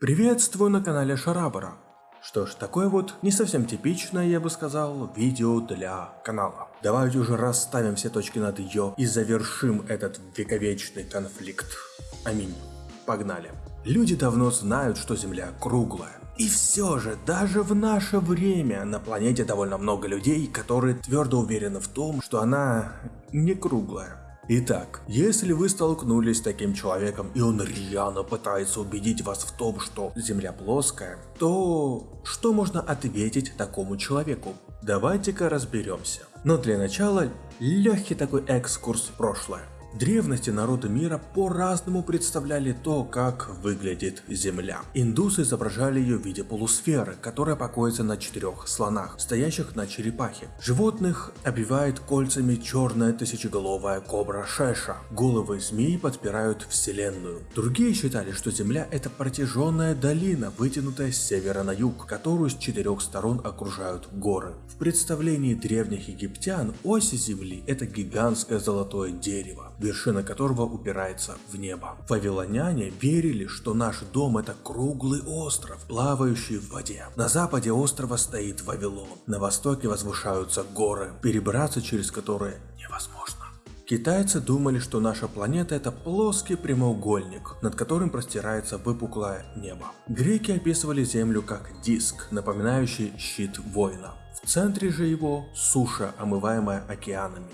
Приветствую на канале Шарабара. Что ж, такое вот не совсем типичное, я бы сказал, видео для канала. Давайте уже расставим все точки над ее и завершим этот вековечный конфликт. Аминь. Погнали. Люди давно знают, что Земля круглая. И все же, даже в наше время на планете довольно много людей, которые твердо уверены в том, что она не круглая. Итак, если вы столкнулись с таким человеком и он рьяно пытается убедить вас в том, что Земля плоская, то что можно ответить такому человеку? Давайте-ка разберемся. Но для начала легкий такой экскурс в прошлое. Древности народы мира по-разному представляли то, как выглядит Земля. Индусы изображали ее в виде полусферы, которая покоится на четырех слонах, стоящих на черепахе. Животных обивает кольцами черная тысячеголовая кобра Шеша. Головы змей подпирают Вселенную. Другие считали, что Земля это протяженная долина, вытянутая с севера на юг, которую с четырех сторон окружают горы. В представлении древних египтян ось Земли это гигантское золотое дерево вершина которого упирается в небо. Вавилоняне верили, что наш дом это круглый остров, плавающий в воде. На западе острова стоит Вавилон, на востоке возвышаются горы, перебраться через которые невозможно. Китайцы думали, что наша планета это плоский прямоугольник, над которым простирается выпуклое небо. Греки описывали Землю как диск, напоминающий щит воина. В центре же его суша, омываемая океанами.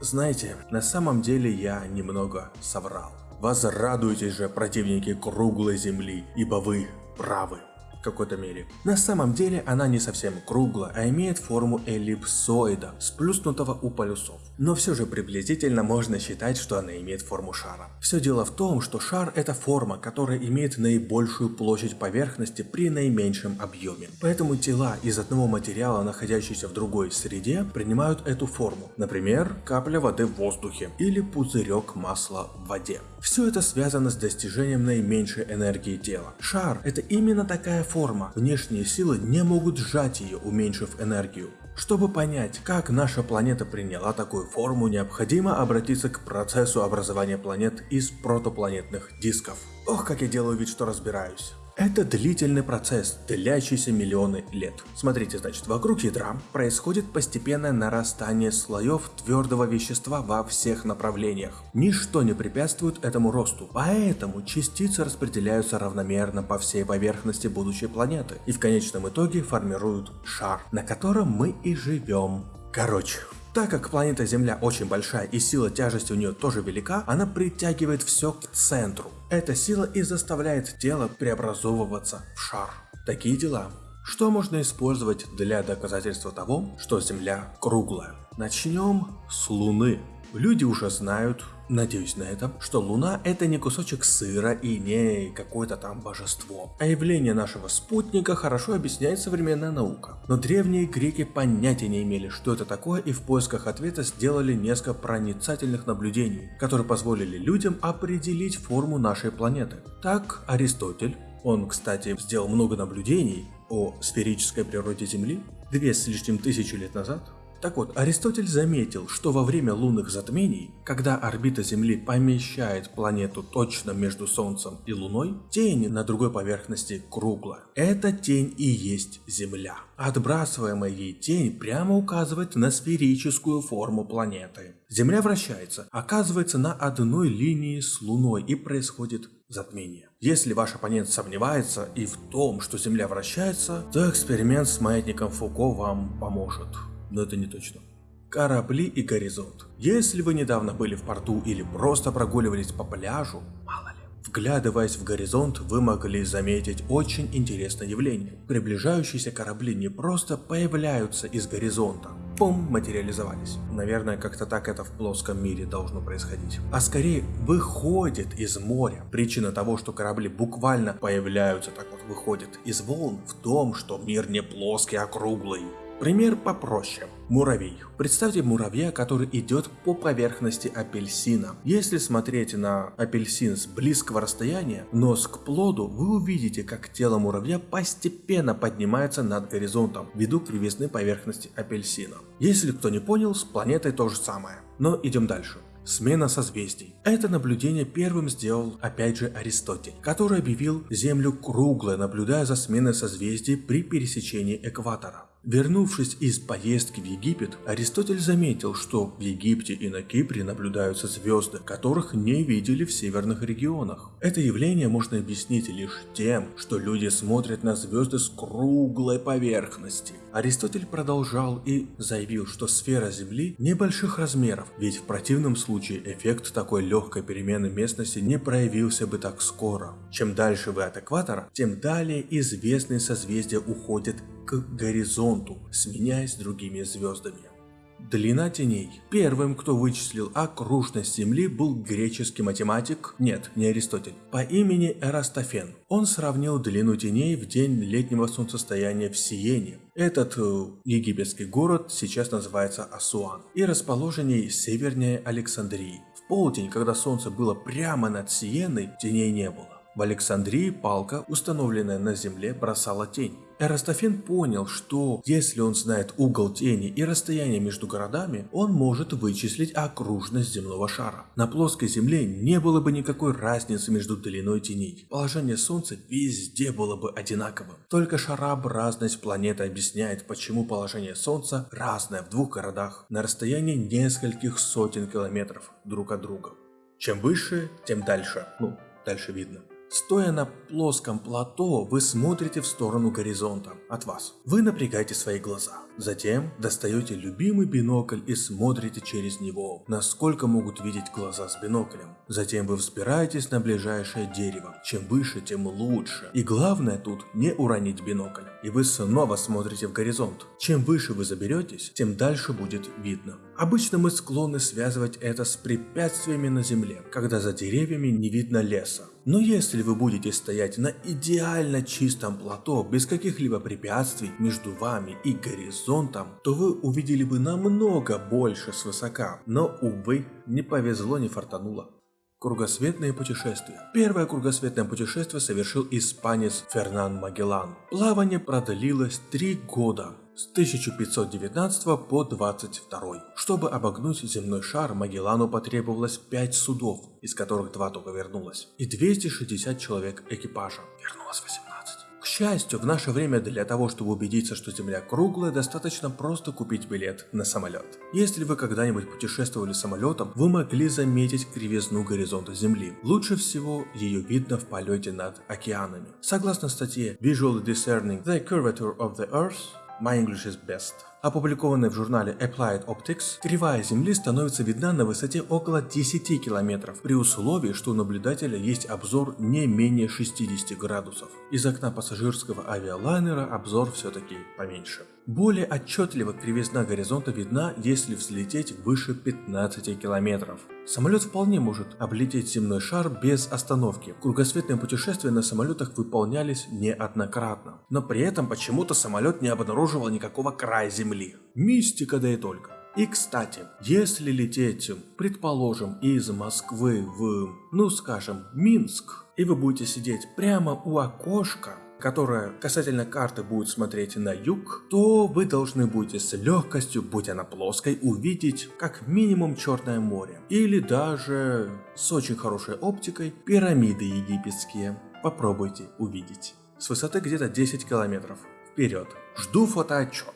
Знаете, на самом деле я немного соврал. Возрадуйтесь же, противники круглой земли, ибо вы правы какой-то мере. На самом деле она не совсем круглая, а имеет форму эллипсоида, сплюснутого у полюсов. Но все же приблизительно можно считать, что она имеет форму шара. Все дело в том, что шар это форма, которая имеет наибольшую площадь поверхности при наименьшем объеме. Поэтому тела из одного материала, находящиеся в другой среде, принимают эту форму. Например, капля воды в воздухе или пузырек масла в воде. Все это связано с достижением наименьшей энергии тела. Шар это именно такая форма форма. Внешние силы не могут сжать ее, уменьшив энергию. Чтобы понять, как наша планета приняла такую форму, необходимо обратиться к процессу образования планет из протопланетных дисков. Ох, как я делаю вид, что разбираюсь. Это длительный процесс, длящийся миллионы лет. Смотрите, значит, вокруг ядра происходит постепенное нарастание слоев твердого вещества во всех направлениях. Ничто не препятствует этому росту, поэтому частицы распределяются равномерно по всей поверхности будущей планеты и в конечном итоге формируют шар, на котором мы и живем. Короче, так как планета Земля очень большая и сила тяжести у нее тоже велика, она притягивает все к центру. Эта сила и заставляет тело преобразовываться в шар. Такие дела. Что можно использовать для доказательства того, что Земля круглая? Начнем с Луны. Люди уже знают, надеюсь на это, что Луна это не кусочек сыра и не какое-то там божество. А явление нашего спутника хорошо объясняет современная наука. Но древние греки понятия не имели, что это такое и в поисках ответа сделали несколько проницательных наблюдений, которые позволили людям определить форму нашей планеты. Так Аристотель, он, кстати, сделал много наблюдений о сферической природе Земли, две с лишним тысячи лет назад, так вот, Аристотель заметил, что во время лунных затмений, когда орбита Земли помещает планету точно между Солнцем и Луной, тень на другой поверхности круглая. Эта тень и есть Земля. Отбрасываемая ей тень прямо указывает на сферическую форму планеты. Земля вращается, оказывается на одной линии с Луной и происходит затмение. Если ваш оппонент сомневается и в том, что Земля вращается, то эксперимент с маятником Фуко вам поможет но это не точно. Корабли и горизонт. Если вы недавно были в порту или просто прогуливались по пляжу, мало ли, вглядываясь в горизонт, вы могли заметить очень интересное явление. Приближающиеся корабли не просто появляются из горизонта, пум, материализовались. Наверное, как-то так это в плоском мире должно происходить. А скорее выходит из моря. Причина того, что корабли буквально появляются, так вот выходят из волн, в том, что мир не плоский, а круглый. Пример попроще. Муравей. Представьте муравья, который идет по поверхности апельсина. Если смотреть на апельсин с близкого расстояния, нос к плоду, вы увидите, как тело муравья постепенно поднимается над горизонтом, ввиду кривизны поверхности апельсина. Если кто не понял, с планетой то же самое. Но идем дальше. Смена созвездий. Это наблюдение первым сделал опять же Аристотель, который объявил Землю круглой, наблюдая за сменой созвездий при пересечении экватора. Вернувшись из поездки в Египет, Аристотель заметил, что в Египте и на Кипре наблюдаются звезды, которых не видели в северных регионах. Это явление можно объяснить лишь тем, что люди смотрят на звезды с круглой поверхности. Аристотель продолжал и заявил, что сфера Земли небольших размеров, ведь в противном случае эффект такой легкой перемены местности не проявился бы так скоро. Чем дальше вы от экватора, тем далее известные созвездия уходят к горизонту, сменяясь другими звездами. Длина теней. Первым, кто вычислил окружность Земли, был греческий математик, нет, не Аристотель, по имени Эрастофен. Он сравнил длину теней в день летнего солнцестояния в Сиене. Этот э, египетский город сейчас называется Асуан и расположенный севернее Александрии. В полдень, когда солнце было прямо над Сиеной, теней не было. В Александрии палка, установленная на земле, бросала тень. Эрастофен понял, что если он знает угол тени и расстояние между городами, он может вычислить окружность земного шара. На плоской земле не было бы никакой разницы между длиной теней. Положение Солнца везде было бы одинаковым. Только шарообразность планеты объясняет, почему положение Солнца разное в двух городах на расстоянии нескольких сотен километров друг от друга. Чем выше, тем дальше. Ну, дальше видно. Стоя на плоском плато, вы смотрите в сторону горизонта от вас. Вы напрягаете свои глаза. Затем достаете любимый бинокль и смотрите через него, насколько могут видеть глаза с биноклем. Затем вы взбираетесь на ближайшее дерево. Чем выше, тем лучше. И главное тут не уронить бинокль. И вы снова смотрите в горизонт. Чем выше вы заберетесь, тем дальше будет видно. Обычно мы склонны связывать это с препятствиями на земле, когда за деревьями не видно леса. Но если вы будете стоять на идеально чистом плато, без каких-либо препятствий между вами и горизонтом, то вы увидели бы намного больше свысока. Но, увы, не повезло, не фартануло. Кругосветные путешествия. Первое кругосветное путешествие совершил испанец Фернан Магеллан. Плавание продлилось три года, с 1519 по 22. Чтобы обогнуть земной шар, Магеллану потребовалось 5 судов, из которых два только вернулось, и 260 человек экипажа. Вернулось 18. К счастью, в наше время для того, чтобы убедиться, что Земля круглая, достаточно просто купить билет на самолет. Если вы когда-нибудь путешествовали самолетом, вы могли заметить кривизну горизонта Земли. Лучше всего ее видно в полете над океанами. Согласно статье Visual Discerning the Curvature of the Earth, My English is Best, опубликованной в журнале Applied Optics, кривая Земли становится видна на высоте около 10 километров, при условии, что у наблюдателя есть обзор не менее 60 градусов. Из окна пассажирского авиалайнера обзор все-таки поменьше. Более отчетливо кривизна горизонта видна, если взлететь выше 15 километров. Самолет вполне может облететь земной шар без остановки. Кругосветные путешествия на самолетах выполнялись неоднократно. Но при этом почему-то самолет не обнаруживал никакого края земли. Мистика да и только. И кстати, если лететь, предположим, из Москвы в, ну скажем, Минск, и вы будете сидеть прямо у окошка, которая касательно карты будет смотреть на юг, то вы должны будете с легкостью, будь она плоской, увидеть как минимум Черное море. Или даже с очень хорошей оптикой пирамиды египетские. Попробуйте увидеть. С высоты где-то 10 километров. Вперед. Жду фотоотчет.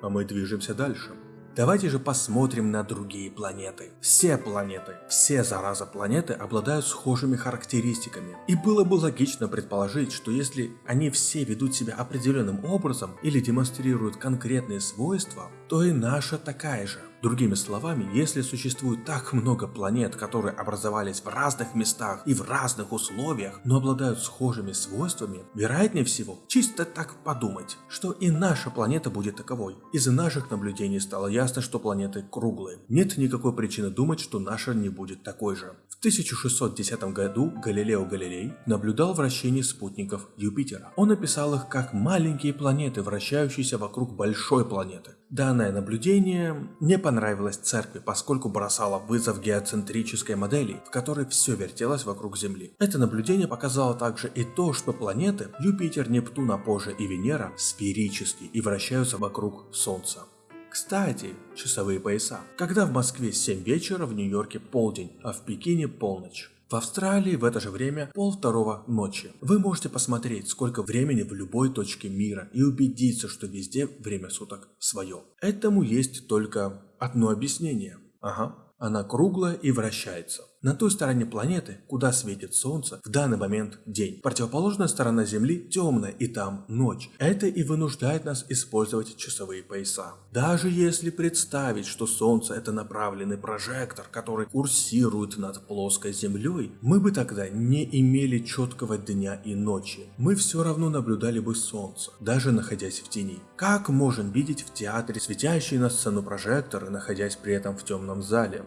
А мы движемся дальше. Давайте же посмотрим на другие планеты. Все планеты, все зараза планеты обладают схожими характеристиками. И было бы логично предположить, что если они все ведут себя определенным образом или демонстрируют конкретные свойства, то и наша такая же. Другими словами, если существует так много планет, которые образовались в разных местах и в разных условиях, но обладают схожими свойствами, вероятнее всего, чисто так подумать, что и наша планета будет таковой. Из наших наблюдений стало ясно, что планеты круглые. Нет никакой причины думать, что наша не будет такой же. В 1610 году Галилео Галилей наблюдал вращение спутников Юпитера. Он описал их как маленькие планеты, вращающиеся вокруг большой планеты. Данное наблюдение не понравилось церкви, поскольку бросало вызов геоцентрической модели, в которой все вертелось вокруг Земли. Это наблюдение показало также и то, что планеты Юпитер, Нептун, а позже и Венера сферические и вращаются вокруг Солнца. Кстати, часовые пояса. Когда в Москве 7 вечера, в Нью-Йорке полдень, а в Пекине полночь. В Австралии в это же время пол второго ночи. Вы можете посмотреть, сколько времени в любой точке мира и убедиться, что везде время суток свое. Этому есть только одно объяснение. Ага, она круглая и вращается. На той стороне планеты, куда светит Солнце, в данный момент день. Противоположная сторона Земли темная, и там ночь. Это и вынуждает нас использовать часовые пояса. Даже если представить, что Солнце это направленный прожектор, который курсирует над плоской Землей, мы бы тогда не имели четкого дня и ночи. Мы все равно наблюдали бы Солнце, даже находясь в тени. Как можем видеть в театре светящие на сцену прожекторы, находясь при этом в темном зале?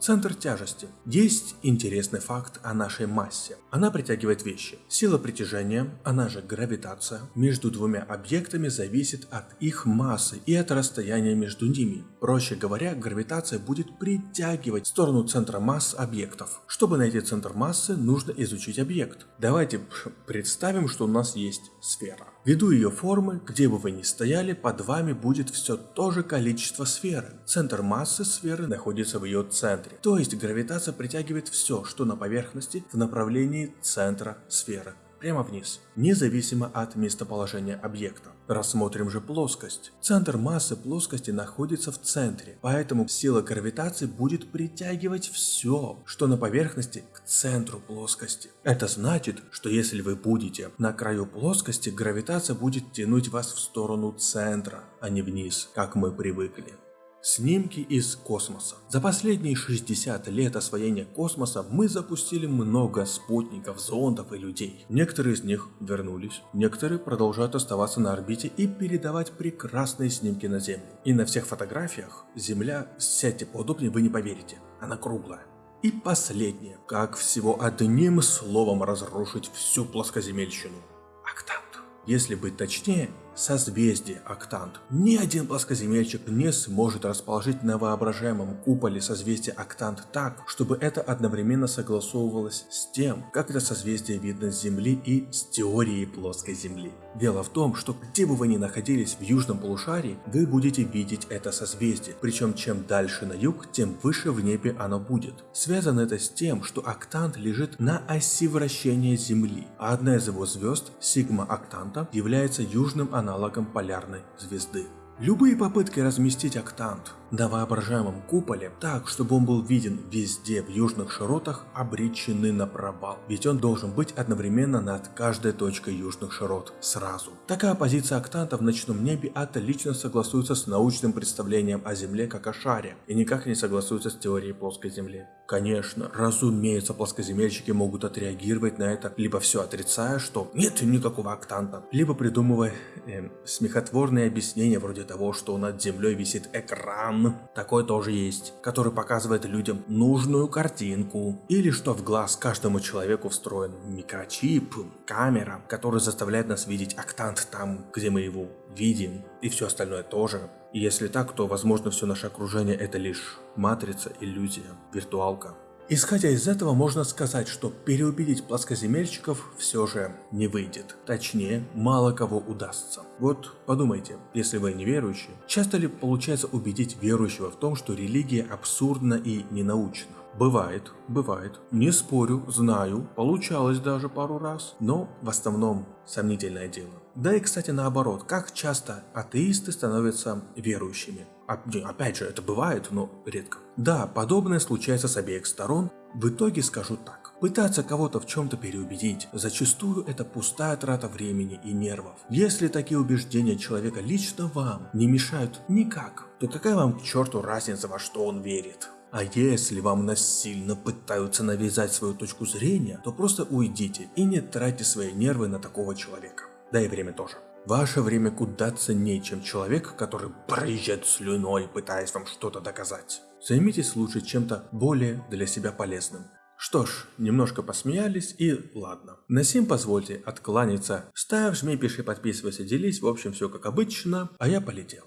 Центр тяжести. Есть интересный факт о нашей массе. Она притягивает вещи. Сила притяжения, она же гравитация, между двумя объектами зависит от их массы и от расстояния между ними. Проще говоря, гравитация будет притягивать в сторону центра масс объектов. Чтобы найти центр массы, нужно изучить объект. Давайте представим, что у нас есть сфера. Ввиду ее формы, где бы вы ни стояли, под вами будет все то же количество сферы. Центр массы сферы находится в ее центре. То есть гравитация притягивает все, что на поверхности в направлении центра сферы прямо вниз, независимо от местоположения объекта. Рассмотрим же плоскость. Центр массы плоскости находится в центре, поэтому сила гравитации будет притягивать все, что на поверхности к центру плоскости. Это значит, что если вы будете на краю плоскости, гравитация будет тянуть вас в сторону центра, а не вниз, как мы привыкли. Снимки из космоса. За последние 60 лет освоения космоса мы запустили много спутников, зондов и людей. Некоторые из них вернулись, некоторые продолжают оставаться на орбите и передавать прекрасные снимки на Землю. И на всех фотографиях Земля, сядьте поудобнее, вы не поверите, она круглая. И последнее, как всего одним словом разрушить всю плоскоземельщину. Октант. Если быть точнее, созвездие Октант. Ни один плоскоземельщик не сможет расположить на воображаемом куполе созвездия Октант так, чтобы это одновременно согласовывалось с тем, как это созвездие видно с Земли и с теорией плоской Земли. Дело в том, что где бы вы ни находились в южном полушарии, вы будете видеть это созвездие, причем чем дальше на юг, тем выше в небе оно будет. Связано это с тем, что Октант лежит на оси вращения Земли, а одна из его звезд, Сигма Октанта, является южным аналогом аналогом полярной звезды. Любые попытки разместить октант на воображаемом куполе так, чтобы он был виден везде в южных широтах, обречены на провал, ведь он должен быть одновременно над каждой точкой южных широт сразу. Такая позиция октанта в ночном небе отлично согласуется с научным представлением о Земле как о шаре и никак не согласуется с теорией плоской Земли. Конечно, разумеется, плоскоземельщики могут отреагировать на это, либо все отрицая, что нет никакого октанта, либо придумывая э, смехотворные объяснения вроде того, что над землей висит экран, такой тоже есть, который показывает людям нужную картинку, или что в глаз каждому человеку встроен микрочип, камера, который заставляет нас видеть октант там, где мы его видим, и все остальное тоже. И если так, то возможно все наше окружение это лишь матрица, иллюзия, виртуалка. Исходя из этого, можно сказать, что переубедить плоскоземельщиков все же не выйдет. Точнее, мало кого удастся. Вот подумайте, если вы неверующие, часто ли получается убедить верующего в том, что религия абсурдна и ненаучна? Бывает, бывает. Не спорю, знаю, получалось даже пару раз, но в основном сомнительное дело. Да и, кстати, наоборот, как часто атеисты становятся верующими? Опять же, это бывает, но редко. Да, подобное случается с обеих сторон. В итоге скажу так. Пытаться кого-то в чем-то переубедить, зачастую это пустая трата времени и нервов. Если такие убеждения человека лично вам не мешают никак, то какая вам к черту разница, во что он верит? А если вам насильно пытаются навязать свою точку зрения, то просто уйдите и не тратьте свои нервы на такого человека. Да и время тоже. Ваше время куда ценнее, чем человек, который проезжает слюной, пытаясь вам что-то доказать. Займитесь лучше чем-то более для себя полезным. Что ж, немножко посмеялись и ладно. На сим позвольте откланяться. Ставь, жми, пиши, подписывайся, делись, в общем все как обычно, а я полетел.